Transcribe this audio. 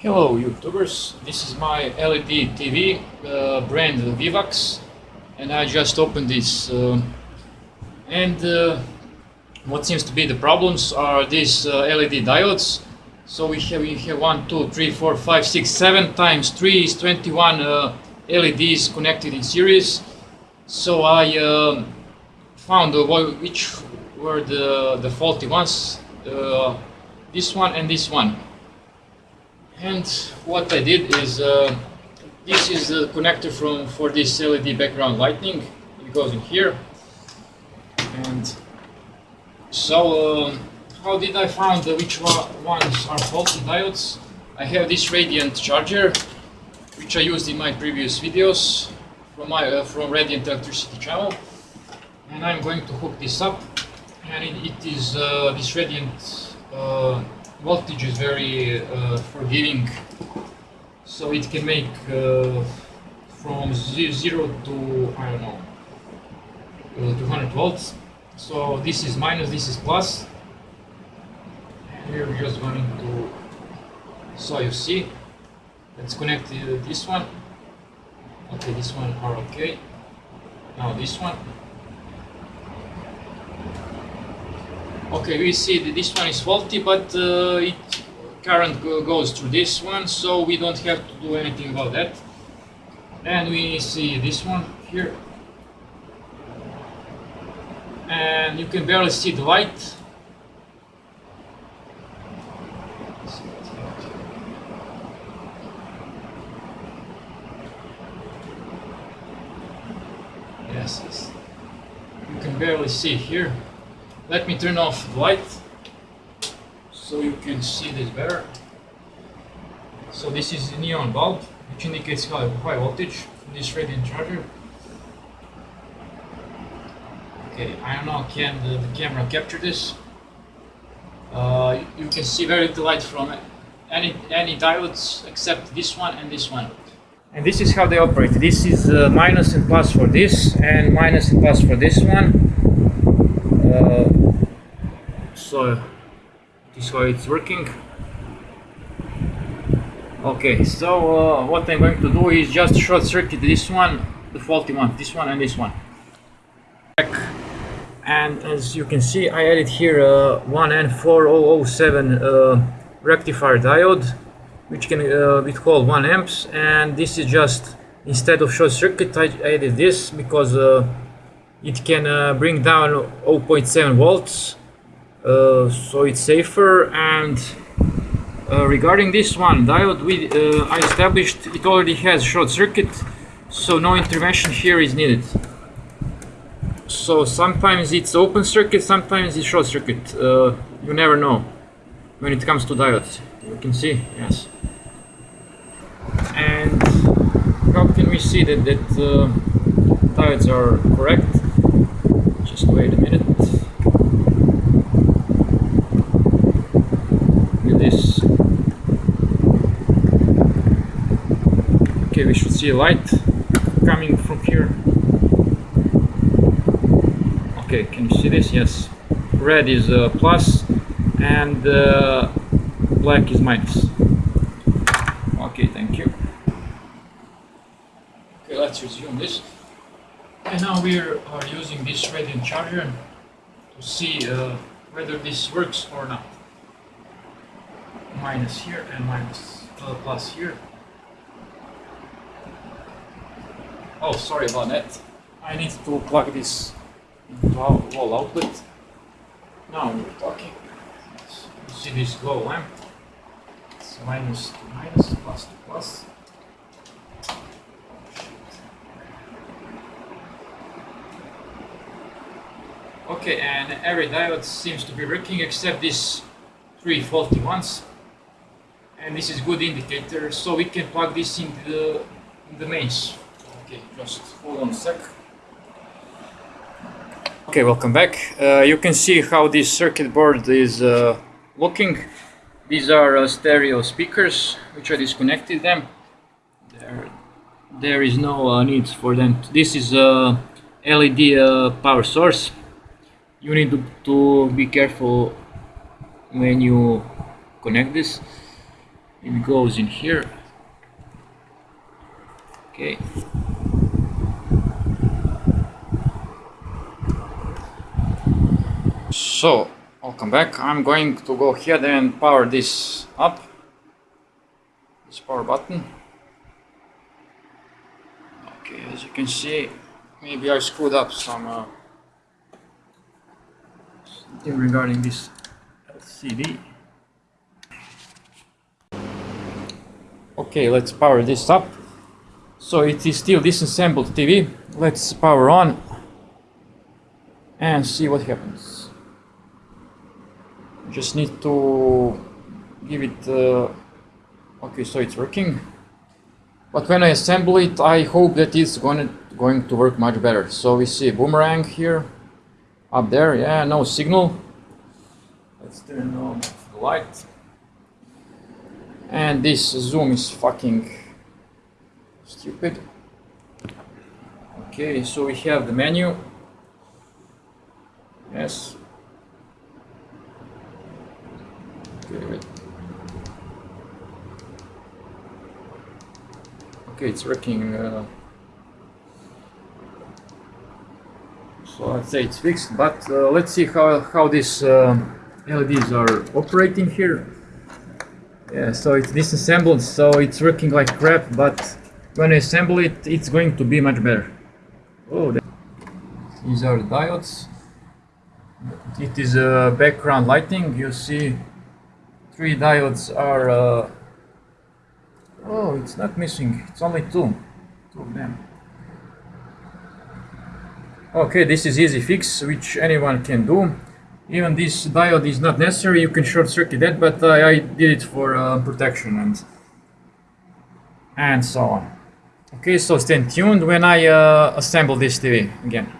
Hello YouTubers, this is my LED TV uh, brand Vivax and I just opened this uh, and uh, what seems to be the problems are these uh, LED diodes. So we have we have 1, 2, 3, 4, 5, 6, 7 times 3 is 21 uh, LEDs connected in series. So I uh, found which were the, the faulty ones this one and this one and what I did is uh, this is the connector from for this LED background lighting it goes in here. And so um, how did I find which ones are faulty diodes? I have this Radiant charger which I used in my previous videos from my uh, from Radiant electricity channel. And I'm going to hook this up. And it, it is uh, this Radiant uh, voltage is very uh, forgiving. So it can make uh, from 0 to I don't know uh, 200 volts. So this is minus this is plus. We're just going to so you see let's connect uh, this one. Okay this one are okay. Now this one Okay, we see that this one is faulty, but uh, it current goes through this one, so we don't have to do anything about that. And we see this one here. And you can barely see the light. Yes. You can barely see here. Let me turn off the light so you can see this better. So this is a neon bulb which indicates high, high voltage this radiant charger. Okay, I don't know can the, the camera capture this. Uh, you can see very little light from any any diodes except this one and this one. And this is how they operate. This is uh, minus and plus for this and minus and plus for this one uh, so this is how it's working. Okay so uh, what I'm going to do is just short circuit this one the faulty one this one and this one. And as you can see I added here a 1N4007 uh, rectifier diode which can uh, called 1 amps. And this is just instead of short circuit I added this because uh, it can uh, bring down 0.7 volts. uh, so it's safer and uh, regarding this one diode we uh, I established it already has short circuit so no intervention here is needed. So sometimes it's open circuit sometimes it's short circuit uh, you never know when it comes to diodes. You can see yes. And how can we see that that uh, diodes are correct? Just wait a minute. Look at this. Okay, we should see light coming from here. Okay, can you see this? Yes. Red is uh, plus and uh, black is minus. Okay, thank you. Okay, let's resume this. And now we are using this Radiant charger to see uh, whether this works or not. Minus here and minus uh, plus here. Oh, sorry about that. I need to plug this into our wall outlet. Now we're talking. You see this glow lamp. Eh? It's minus to minus, plus to plus. Okay, and every diode seems to be working except these three faulty ones. And this is good indicator, so we can plug this into the, in the mains. Okay, just hold on a sec. Okay, welcome back. Uh, you can see how this circuit board is uh, looking. These are uh, stereo speakers, which I disconnected them. There, there is no uh, need for them. This is a LED uh, power source you need to, to be careful when you connect this it goes in here okay so welcome back. I'm going to go ahead and power this up. This power button. Okay as you can see maybe I screwed up some uh, something regarding this LCD okay let's power this up. So it is still disassembled TV let's power on and see what happens just need to give it uh, okay so it's working. But when I assemble it I hope that it's gonna going to work much better. So we see boomerang here. Up there yeah no signal. Let's turn on the light. And this zoom is fucking stupid. Okay so we have the menu. Yes okay wait okay it's working uh, so I'd say it's fixed but uh, let's see how, how these uh, LEDs are operating here. Yeah so it's disassembled so it's working like crap but when I assemble it it's going to be much better. Oh these are diodes. It is uh, background lighting you see three diodes are uh, oh it's not missing. It's only two. Two of them. Okay this is easy fix which anyone can do. Even this diode is not necessary. You can short circuit that but uh, I did it for uh, protection and and so on. Okay so stay tuned when I uh, assemble this TV again